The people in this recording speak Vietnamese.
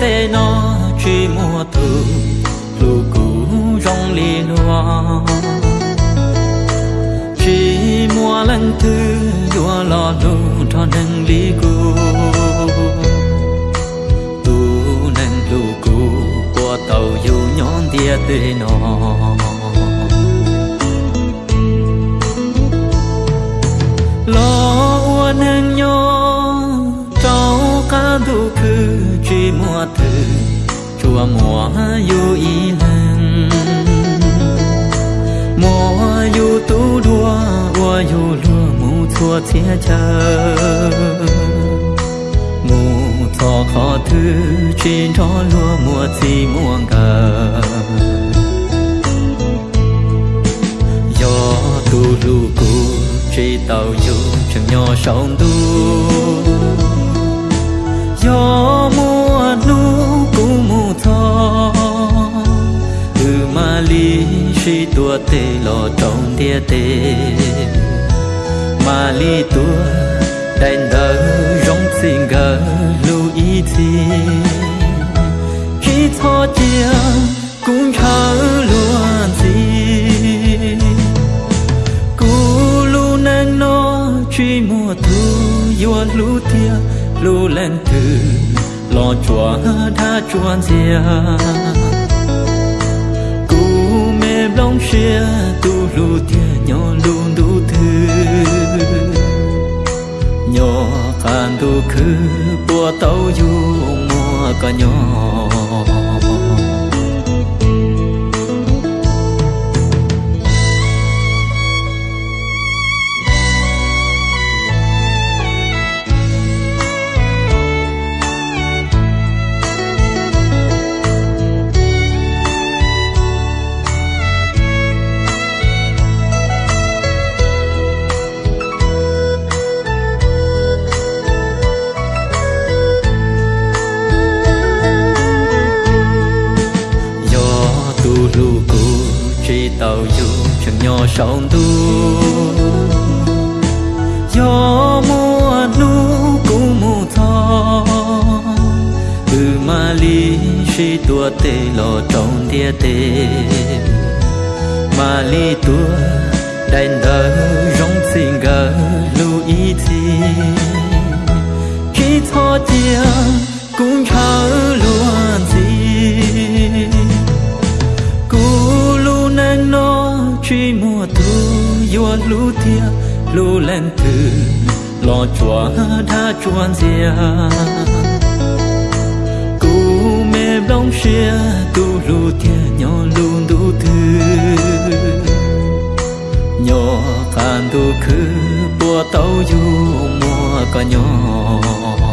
tê nó chỉ mùa thu lù cũ rong lì loa chỉ mùa lần thứ đua lo lu cho nâng lì cô tu nâng lù cũ qua tàu dù nhón tia tê nó. Chùa mùa yêu ý lần mùa yêu tu đua ua yêu lúa mù thua chia chờ mù thọ khó thứ trên đó lúa mùa gì mùa ngờ do tu lu cu chỉ tàu yêu chẳng nhỏ sống tu do mùa tua tê lo trong tia tê. Mà li tua, đành đỡ rong xin gỡ lưu ý thì khi thọ chia, cũng khờ luôn gì cú lu nang nó, truy mùa thu yêu lu tia, lu lên từ lo chùa tha chuan xia mê xia tu lu tia nhỏ lu đủ thư. Nhỏ can tu khứ, bùa tàu du mùa cả nhỏ. Chỉ chẳng nhỏ sông tu gió mùa nu cũng mù thò từ mà lý chỉ tua tê lò trong tia tê. Mà lý tua đành đỡ rong xin gỡ lưu ý thì khi thọ chia cũng thở lu tia lu lên từ lo chùa đã chuan dìa cú mê bóng xia, tu lu tia nhỏ lu đủ thư nhỏ khan tu khứ, bùa tàu du mùa có nhỏ.